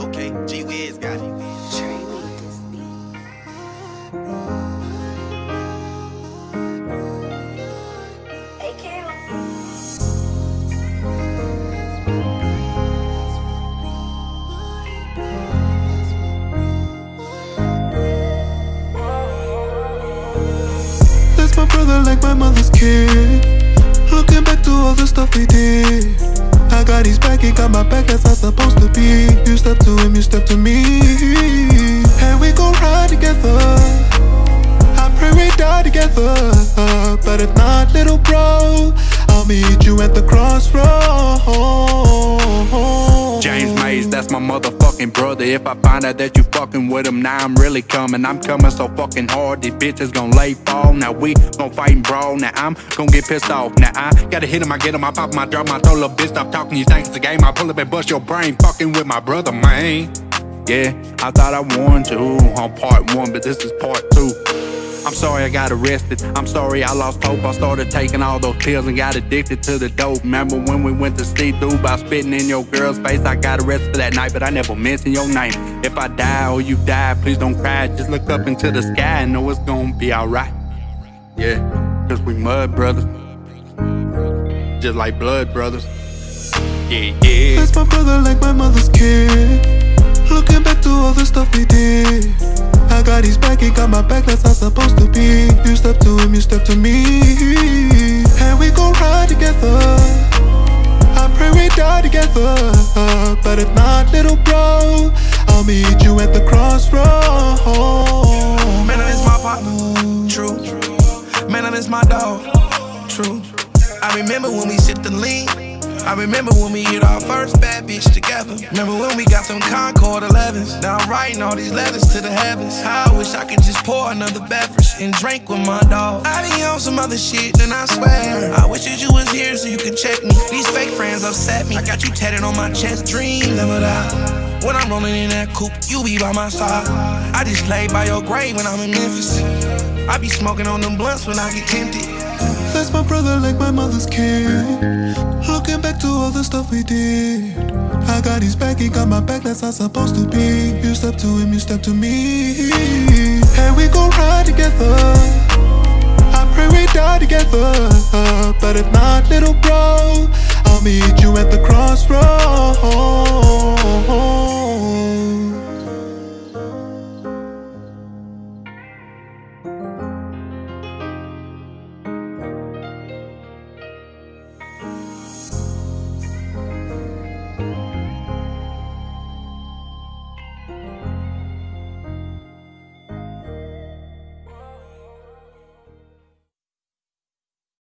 Okay, G Wiz got it. That's my brother like my mother's kid. Looking back to all the stuff we did. I got his back, he got my back, that's it's supposed to be. You step to him, you step to me. And we gon' ride together. I pray we die together. But if not, little bro, I'll meet you at the crossroads. Mays, that's my motherfucking brother. If I find out that you fucking with him, now I'm really coming. I'm coming so fucking hard, these bitches gon' lay fall. Now we gon' fight and brawl. Now I'm gon' get pissed off. Now I gotta hit him, I get him, I pop him, I drop I throw little bitch, stop talking. You think it's a game? I pull up and bust your brain, fucking with my brother, man. Yeah, I thought I won two on part one, but this is part two. I'm sorry I got arrested. I'm sorry I lost hope. I started taking all those pills and got addicted to the dope. Remember when we went to see through by spitting in your girl's face? I got arrested for that night, but I never mentioned your name. If I die or you die, please don't cry. Just look up into the sky and know it's gonna be alright. Yeah, cause we mud brothers. Just like blood brothers. Yeah, yeah. That's my brother like my mother's kid. Looking back to all the stuff we did. I got his back, he got my back, that's how supposed to be. You step to him, you step to me. And we gon' ride together. I pray we die together. But if not, little bro, I'll meet you at the crossroads. Man, I miss my partner. True. Man, I miss my dog. True. I remember when we sipped the lean. I remember when we hit our first bad bitch together. Remember when we got some Concord 11s. Now I'm writing all these letters to the heavens. How I wish I could just pour another beverage and drink with my dog. I be on some other shit, and I swear. I wish that you was here so you could check me. These fake friends upset me. I got you tatted on my chest, dream never die. When I'm rolling in that coupe, you be by my side. I just lay by your grave when I'm in Memphis. I be smoking on them blunts when I get tempted. That's my brother like my mother's kid. Looking back to all the stuff we did. I got his back, he got my back, that's how it's supposed to be. You step to him, you step to me. And we gon' ride together. I pray we die together. But if not, little bro, I'll meet you at the crossroads.